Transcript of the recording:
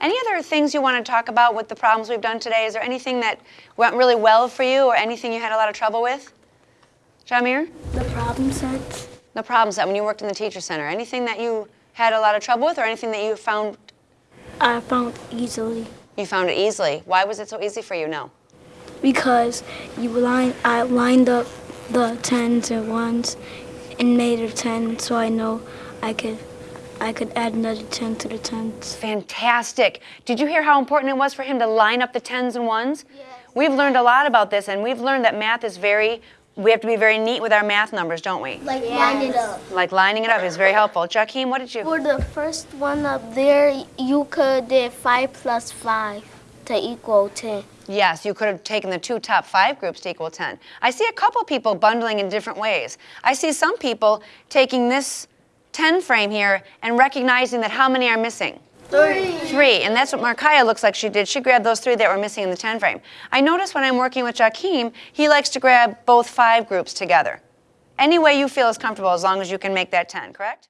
Any other things you want to talk about with the problems we've done today? Is there anything that went really well for you or anything you had a lot of trouble with? Jamir? The problem sets. The problem set when you worked in the teacher center. Anything that you had a lot of trouble with or anything that you found I found easily you found it easily? Why was it so easy for you? No. because you line I lined up the tens and ones and made a ten, so I know I could I could add another ten to the tens. Fantastic. Did you hear how important it was for him to line up the tens and ones? Yes. We've learned a lot about this, and we've learned that math is very, we have to be very neat with our math numbers, don't we? Like line it up. Like lining it up is very helpful. Jakeem, what did you? For the first one up there, you could do 5 plus 5 to equal 10. Yes, you could have taken the two top five groups to equal 10. I see a couple people bundling in different ways. I see some people taking this 10 frame here and recognizing that how many are missing? Three. Three, and that's what Markaya looks like she did. She grabbed those three that were missing in the 10 frame. I notice when I'm working with Jakeem, he likes to grab both five groups together. Any way you feel is comfortable as long as you can make that 10, correct?